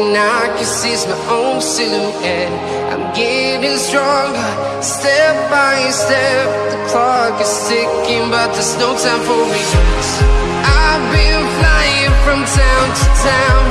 thing I can see my own silhouette. I'm getting stronger, step by step. The clock is ticking, but there's no time for me. I've been flying from town to town,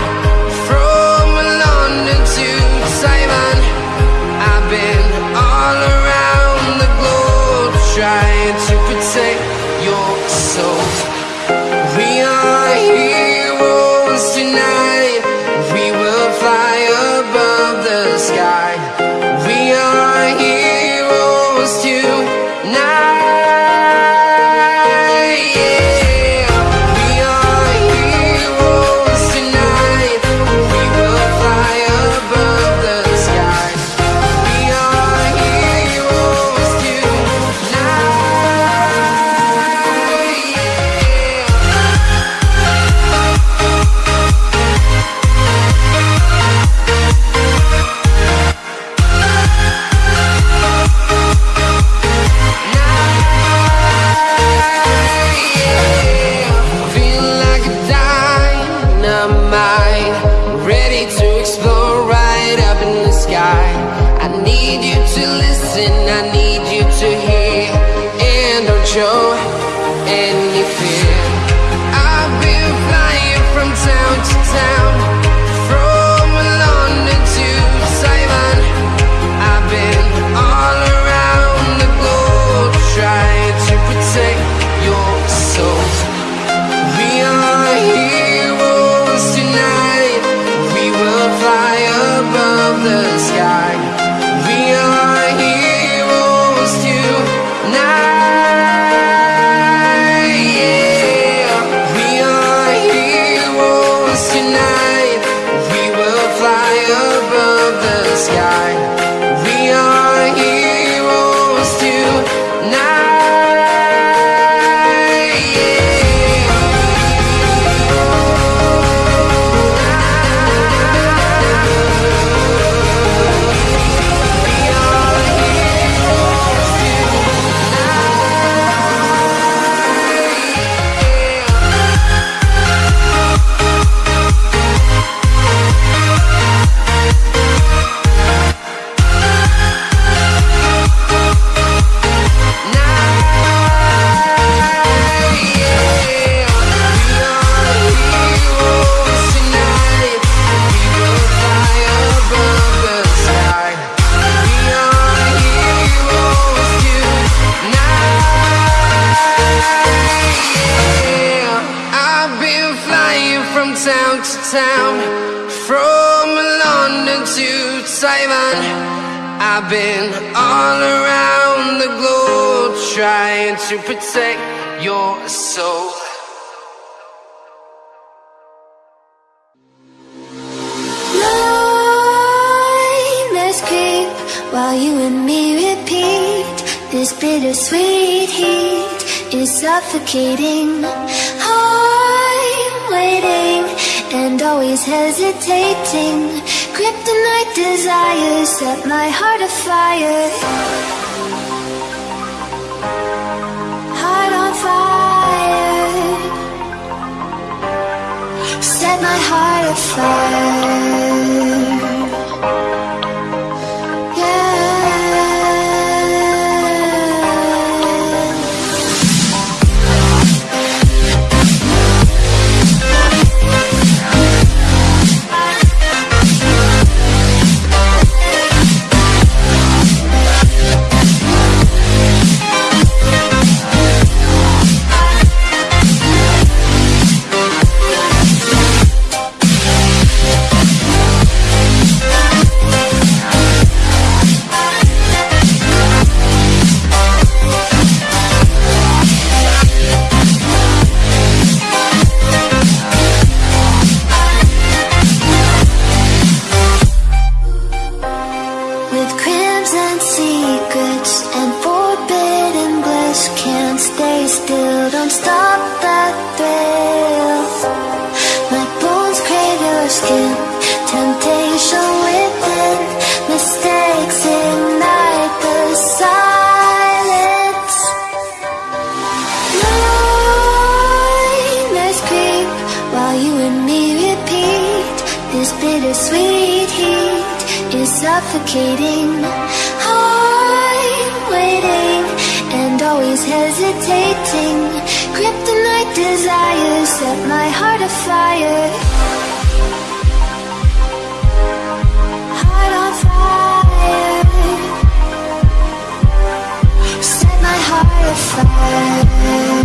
town from London to Taiwan. I've been all around the globe trying to protect your soul. Nightmares creep while you and me repeat. This bittersweet heat is suffocating. I'm waiting and always hesitating. Kryptonite desires set my heart afire. Heart on fire. Set my heart afire. Repeat This bittersweet heat is suffocating. I'm waiting and always hesitating. Kryptonite desires set my heart afire. Heart